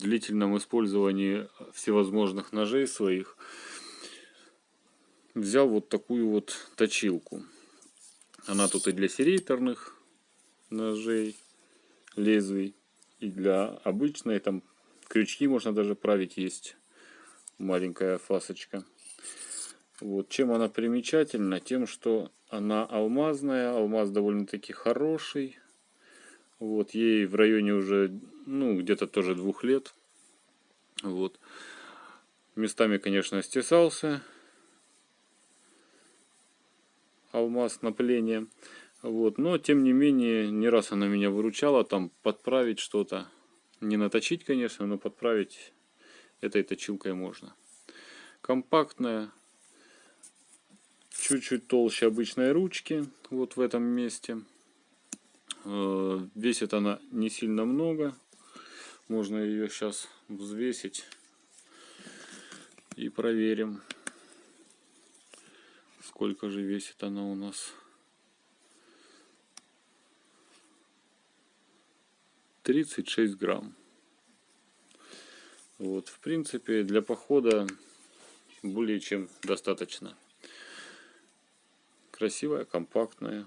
длительном использовании всевозможных ножей своих взял вот такую вот точилку. Она тут и для серейторных ножей, лезвий, и для обычной, там крючки можно даже править, есть маленькая фасочка. Вот. Чем она примечательна? Тем, что она алмазная, алмаз довольно-таки хороший. Вот, ей в районе уже, ну, где-то тоже двух лет. Вот. Местами, конечно, стесался алмаз напыление. Вот. Но, тем не менее, не раз она меня выручала, там, подправить что-то. Не наточить, конечно, но подправить этой точилкой можно. Компактная, чуть-чуть толще обычной ручки, вот в этом месте. Э, весит она не сильно много. Можно ее сейчас взвесить и проверим, сколько же весит она у нас. 36 грамм. Вот, в принципе, для похода более чем достаточно. Красивая, компактная.